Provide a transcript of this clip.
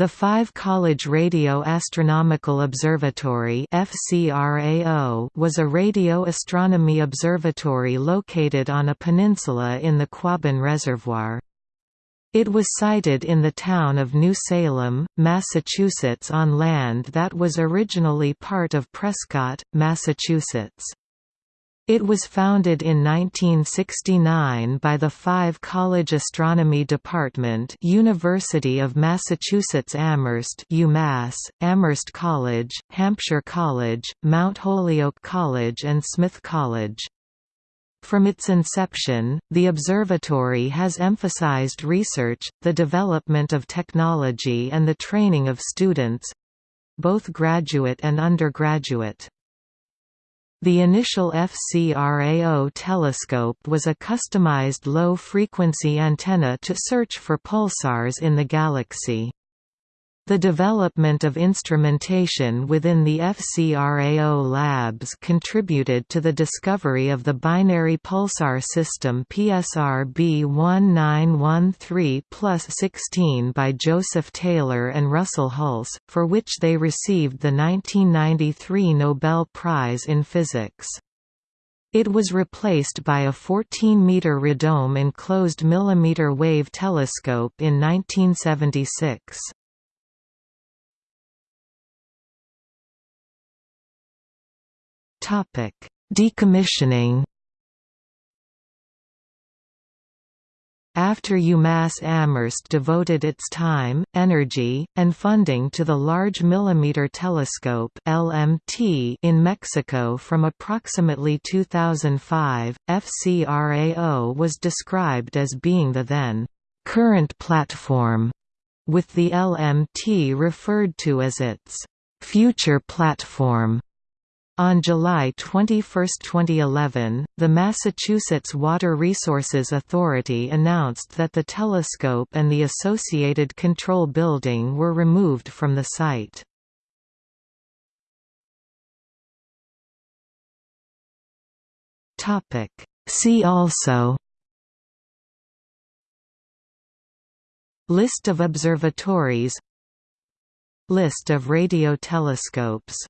The Five College Radio Astronomical Observatory was a radio astronomy observatory located on a peninsula in the Quabbin Reservoir. It was sited in the town of New Salem, Massachusetts on land that was originally part of Prescott, Massachusetts. It was founded in 1969 by the Five College Astronomy Department University of Massachusetts Amherst UMass, Amherst College, Hampshire College, Mount Holyoke College and Smith College. From its inception, the observatory has emphasized research, the development of technology and the training of students—both graduate and undergraduate. The initial FCRAO telescope was a customized low-frequency antenna to search for pulsars in the galaxy. The development of instrumentation within the FCRAO labs contributed to the discovery of the binary pulsar system PSR B1913-16 by Joseph Taylor and Russell Hulse, for which they received the 1993 Nobel Prize in Physics. It was replaced by a 14-meter radome enclosed millimeter wave telescope in 1976. Topic: Decommissioning. After UMass Amherst devoted its time, energy, and funding to the Large Millimeter Telescope (LMT) in Mexico from approximately 2005, FCRAO was described as being the then current platform, with the LMT referred to as its future platform. On July 21, 2011, the Massachusetts Water Resources Authority announced that the telescope and the associated control building were removed from the site. See also List of observatories List of radio telescopes